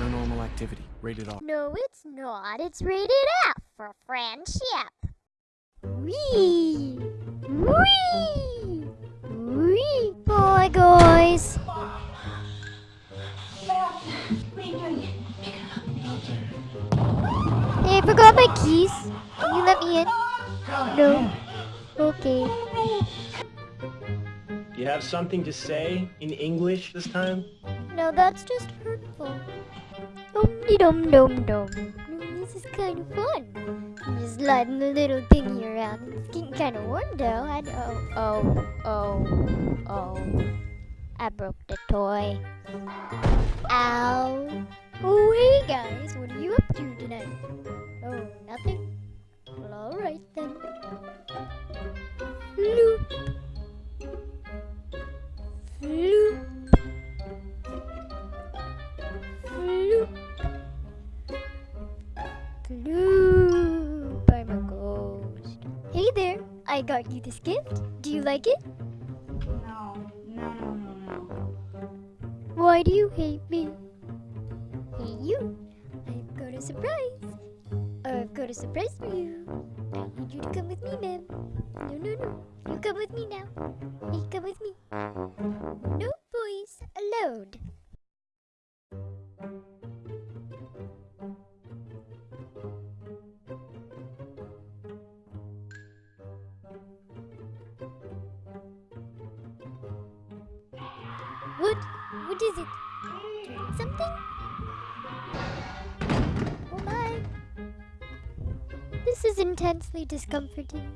criminal activity. Rated R. No, it's not. It's rated F for friendship. Wee! Wee! Wee! Bye, guys. Hey, I forgot my keys. Can you let me in? No. Okay. You have something to say in English this time? No, that's just hurtful. Dum dum dum dum. This is kind of fun. I'm just sliding the little thingy around. It's getting kind of warm though. I know. Oh, oh, oh, oh. I broke the toy. Ow. Oh, hey guys, what are you up to tonight? Floop. I'm a ghost. Hey there, I got you this gift. Do you like it? No, no, no, no, no. Why do you hate me? Hey you, I've got a surprise. I've got a surprise for you. I need you to come with me, ma'am. No, no, no. You come with me now. Hey, come with me. No boys allowed. What? What is it? Something? Oh my. This is intensely discomforting.